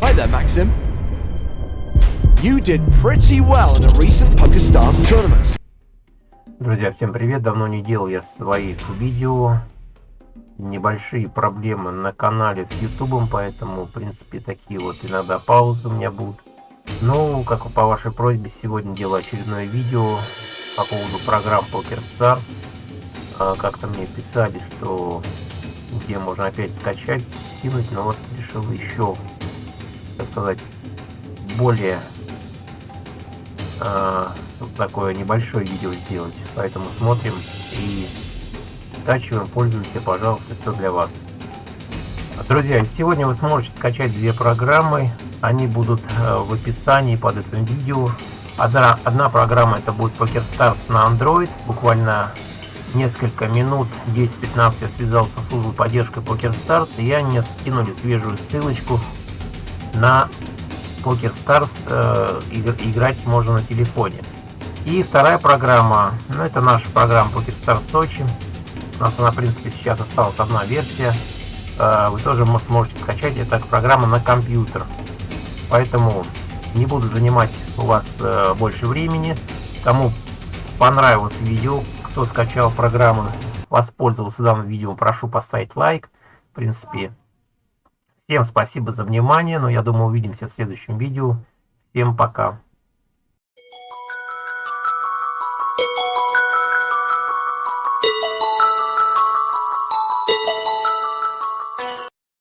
Hi there, Maxim. You did pretty well in a recent PokerStars tournament. Друзья, всем привет! Давно не делал я своих видео. Небольшие проблемы на канале с ютубом, поэтому, в принципе, такие вот иногда паузы у меня будут. Ну, как по вашей просьбе, сегодня делаю очередное видео по поводу программ PokerStars. А, как-то мне писали, что где можно опять скачать, скинуть, но вот решил еще, сказать, более э, такое небольшое видео сделать. Поэтому смотрим и скачиваем, пользуемся, пожалуйста, все для вас. Друзья, сегодня вы сможете скачать две программы. Они будут э, в описании под этим видео. Одна, одна программа это будет PokerStars на Android. Буквально несколько минут, 10-15 я связался с службой поддержки PokerStars. И они скинули свежую ссылочку на PokerStars. Э, играть можно на телефоне. И вторая программа, ну это наша программа PokerStars Сочи. У нас она, в принципе, сейчас осталась одна версия. Э, вы тоже сможете скачать. Это программа на компьютер. Поэтому не буду занимать у вас э, больше времени. Кому понравилось видео, кто скачал программу, воспользовался данным видео, прошу поставить лайк. В принципе, всем спасибо за внимание. Но я думаю, увидимся в следующем видео. Всем пока.